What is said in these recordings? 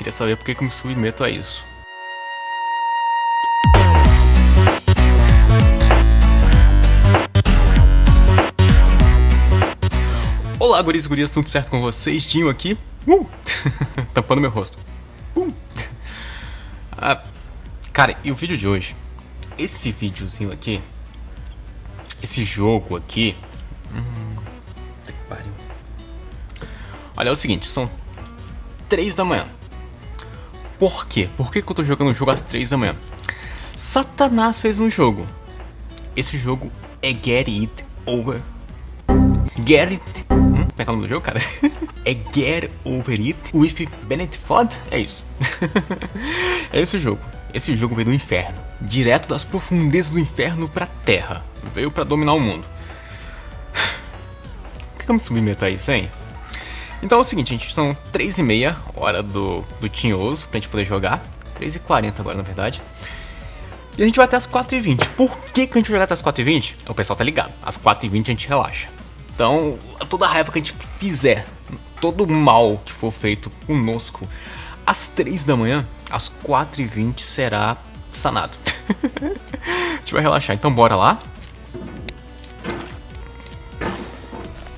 Queria saber por que, que me submeto a isso. Olá, guris e gurias, tudo certo com vocês? Dinho aqui. Uh! Tampando meu rosto. Uh! Ah, cara, e o vídeo de hoje? Esse videozinho aqui, esse jogo aqui... Hum, que pariu. Olha, é o seguinte, são 3 da manhã. Por quê? Por que, que eu tô jogando o jogo às 3 da manhã? Satanás fez um jogo. Esse jogo é Get It Over. Get It... Hum? Como é que é o nome do jogo, cara? é Get Over It with Bennett Ford? É isso. é esse jogo. Esse jogo veio do inferno. Direto das profundezas do inferno pra terra. Veio pra dominar o mundo. Por que eu me submeto a isso, hein? Então é o seguinte, gente, são 3 e meia, hora do, do Tinhoso, pra gente poder jogar. 3 e 40 agora, na verdade. E a gente vai até as 4h20. Por que, que a gente vai jogar até as 4h20? O pessoal tá ligado. Às 4h20 a gente relaxa. Então, toda a raiva que a gente fizer, todo o mal que for feito conosco, às 3 da manhã, às 4h20 será sanado. a gente vai relaxar. Então bora lá.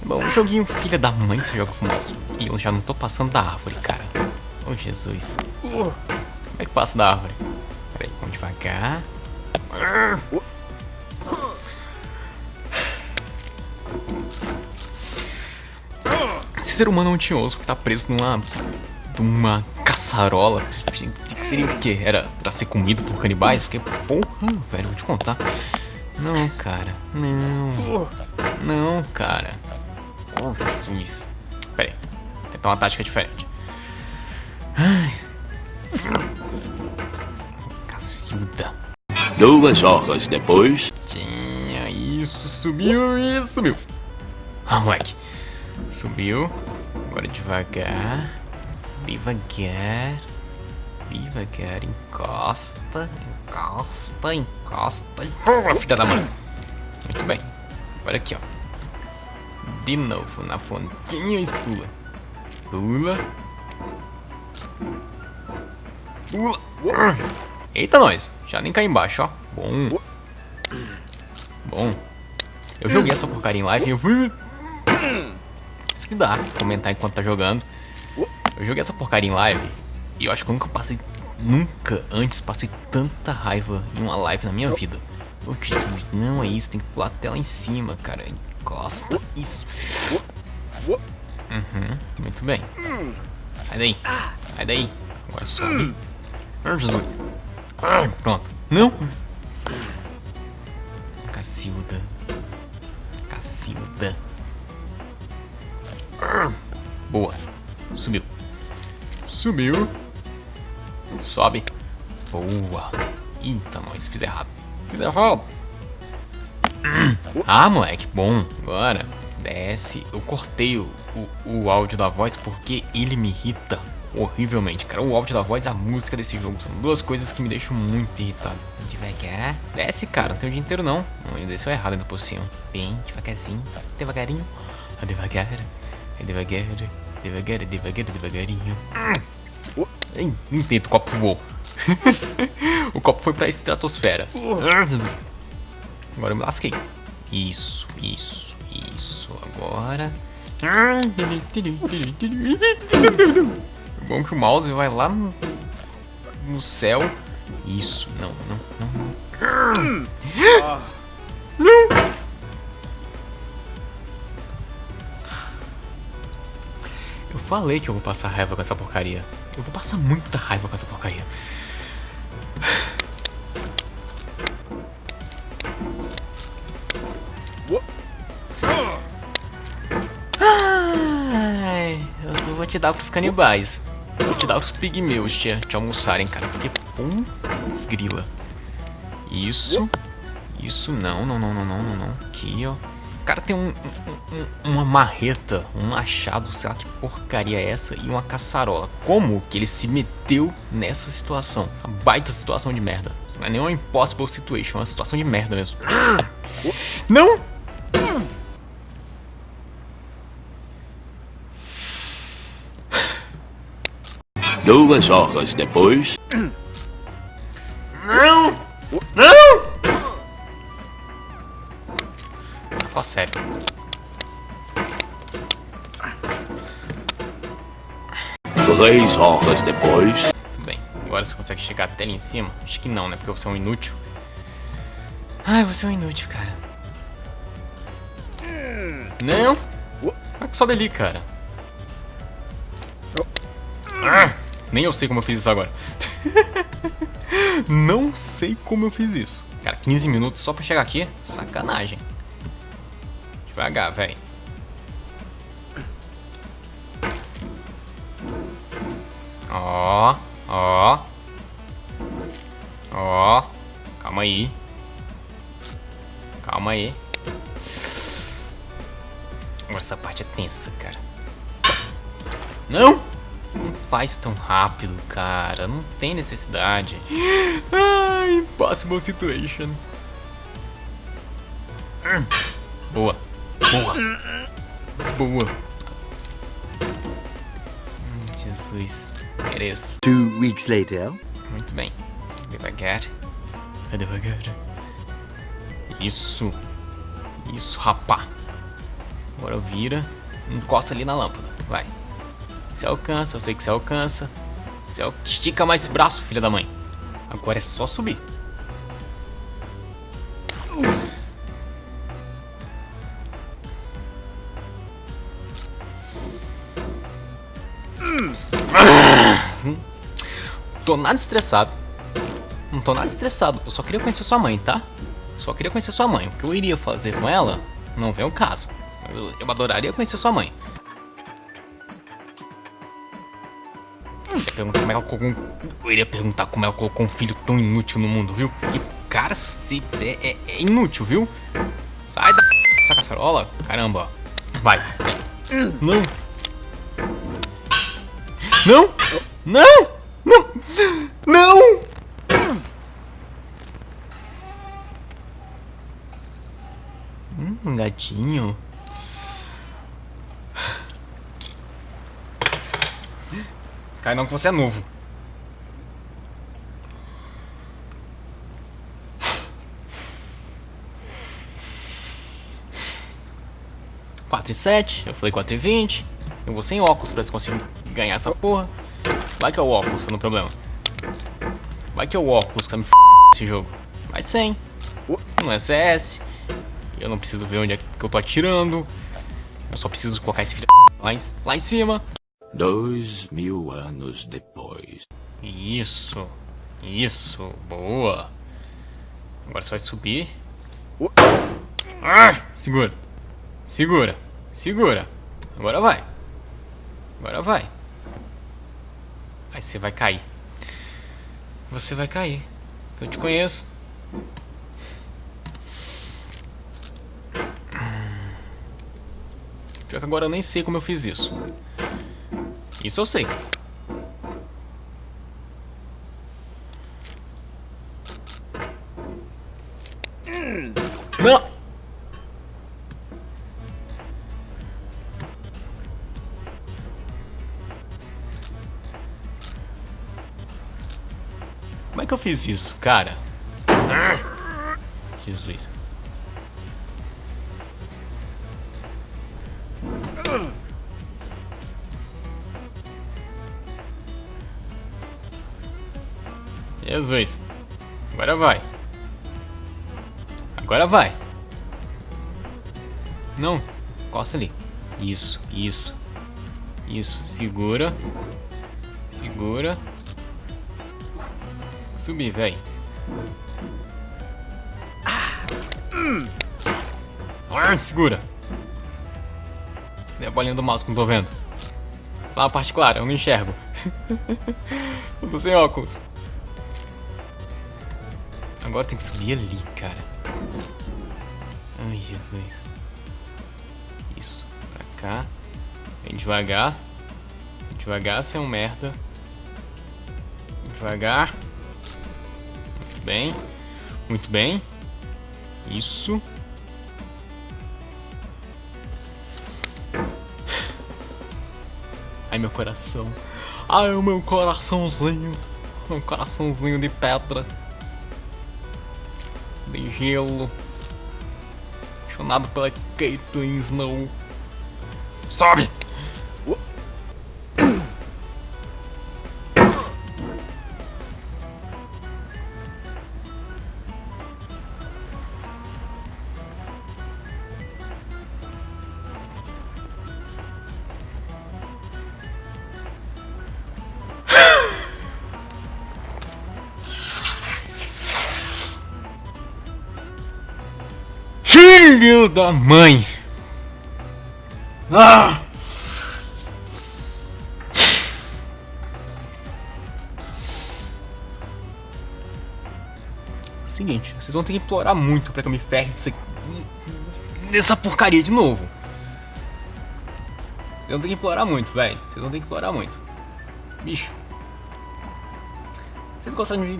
Bom, joguinho filha da mãe que você joga com mouse. E eu já não tô passando da árvore, cara. Oh, Jesus. Como é que passa da árvore? Peraí, vamos devagar. Esse ser humano é um tinhoso que tá preso numa... numa caçarola. Que seria o quê? Era pra ser comido por canibais? Porque, porra, velho, vou te contar. Não, cara. Não. Não, cara. Oh, Jesus. Pera aí. Tentar uma tática diferente. Ai. Cacilda. Duas horas depois. Tinha isso, subiu e subiu. Ah, moleque. Subiu. Agora devagar. Devagar. Devagar. Encosta. Encosta, encosta. Filha da mãe. Muito bem. Olha aqui, ó. De novo na pontinha e pula. Pula. Pula. Eita, nós. Já nem cai embaixo, ó. Bom. Bom. Eu joguei essa porcaria em live e eu fui... Isso que dá, comentar enquanto tá jogando. Eu joguei essa porcaria em live e eu acho que eu nunca passei... Nunca antes passei tanta raiva em uma live na minha vida. Oh, Jesus, não é isso, tem que pular até lá em cima, cara. Encosta, isso. Uhum, muito bem. Sai daí, sai daí. Agora sobe. Oh, Jesus. Ah, pronto. Não. Cacilda. Cacilda. Boa. Subiu. Subiu. Sobe. Boa. Eita, nós fiz errado. Fiz errado. Ah, moleque, bom. Agora, desce. Eu cortei o, o, o, áudio da voz porque ele me irrita horrivelmente, cara. O áudio da voz e a música desse jogo são duas coisas que me deixam muito irritado. Devagar. Desce, cara. Não tem o dia inteiro, não. Ele desceu errado ainda por cima. Bem, devagarzinho. Devagarinho. Devagar. Devagar. Devagar, devagar, devagarinho. Intento, o copo voou. o copo foi pra estratosfera. Agora eu me lasquei. Isso, isso, isso. Agora. É bom que o mouse vai lá no, no céu. Isso, não, não, não. Não! Eu falei que eu vou passar raiva com essa porcaria. Eu vou passar muita raiva com essa porcaria. Dar pros canibais. Vou te dar pros pigmeus te, te almoçarem, cara. Porque, pum, desgrila. Isso. Isso, não, não, não, não, não, não, não. Aqui, ó. O cara tem um, um, um, uma marreta, um machado, sei lá que porcaria é essa, e uma caçarola. Como que ele se meteu nessa situação? Essa baita situação de merda. Não é nem uma impossible situation, é uma situação de merda mesmo. Não! Duas horas depois. Não! Não! Fala sério. Três horas depois. Tudo bem. Agora você consegue chegar até ali em cima? Acho que não, né? Porque você é um inútil. Ai, você é um inútil, cara. Não! Como é que sobe ali, cara? Ah, nem eu sei como eu fiz isso agora. Não sei como eu fiz isso. Cara, 15 minutos só pra chegar aqui? Sacanagem. Devagar, velho. Ó, ó. Ó. Calma aí. Calma aí. Agora essa parte é tensa, cara. Não! Não faz tão rápido, cara. Não tem necessidade. Ah, impossible situation. Boa. Boa. Boa. Hum, Jesus. Mereço. Two weeks later. Muito bem. Devagar. Vai devagar. Isso. Isso, rapá. Agora vira. Encosta ali na lâmpada. Vai. Você alcança, eu sei que você alcança. Você al- estica mais esse braço, filha da mãe. Agora é só subir. Tô nada estressado. Não tô nada estressado. Eu só queria conhecer sua mãe, tá? Só queria conhecer sua mãe. O que eu iria fazer com ela não vem ao caso. Eu, eu adoraria conhecer sua mãe. Perguntar como ela colocou um... Eu iria perguntar como ela colocou um filho tão inútil no mundo, viu? E, cara, se, é, é- é inútil, viu? Sai da... Essa caçarola. Caramba. Vai. Não. Não! Não! Não! Não! Hum, um gatinho. Cai não que você é novo. Quatro e sete, eu falei quatro e vinte. Eu vou sem óculos pra você conseguir ganhar essa porra. Vai que é o óculos, tá no problema. Vai que é o óculos que tá me f esse jogo. Vai sem. Não é CS. Eu não preciso ver onde é que eu tô atirando. Eu só preciso colocar esse filho lá em, lá em cima. Dois mil anos depois. Isso. Isso. Boa. Agora você vai subir. Ah, segura. Segura. Segura. Agora vai. Agora vai. Aí você vai cair. Você vai cair. Eu te conheço. Pior que agora eu nem sei como eu fiz isso. Isso eu sei. Não! Como é que eu fiz isso, cara? Jesus. Jesus. Agora vai. Agora vai. Não. Costa ali. Isso, isso. Isso. Segura. Segura. Subir, velho. Ah, segura. Cadê a bolinha do mouse não tô vendo? Lá a parte clara, eu não enxergo. eu tô sem óculos. Agora tem que subir ali, cara. Ai, Jesus. Isso. Pra cá. Vem devagar. Vem devagar, você é um merda. Devagar. Muito bem. Muito bem. Isso. Ai, meu coração. Ai, o meu coraçãozinho. Um coraçãozinho de pedra. De gelo. Apaixonado pela Caitlyn Snow. Sobe! Filho da mãe! Ah! Seguinte, vocês vão ter que implorar muito pra que eu me ferre dessa, dessa porcaria de novo. Vocês vão ter que implorar muito, velho. Vocês vão ter que implorar muito. Bicho. Vocês gostaram de...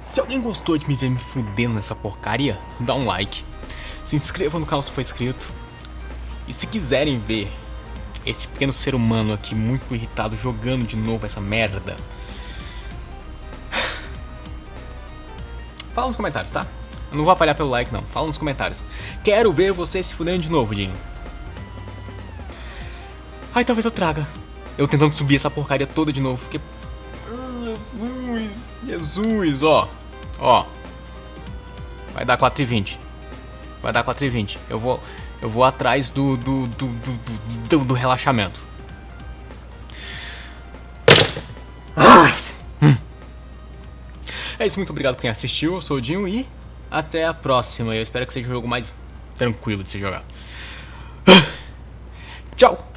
Se alguém gostou de me ver me fudendo nessa porcaria, dá um like. Se inscreva no canal se for inscrito. E se quiserem ver este pequeno ser humano aqui muito irritado jogando de novo essa merda, fala nos comentários, tá? Eu não vou apalhar pelo like não, fala nos comentários. Quero ver você se fudendo de novo, Dinho. Ai, talvez eu traga. Eu tentando subir essa porcaria toda de novo, porque... Jesus, Jesus, ó. Ó. Vai dar 4,20. Vai dar 4,20. Eu vou, eu vou atrás do do, do, do, do, do relaxamento. Hum. É isso, muito obrigado por quem assistiu. Eu sou o Dinho e até a próxima. Eu espero que seja um jogo mais tranquilo de se jogar. Tchau!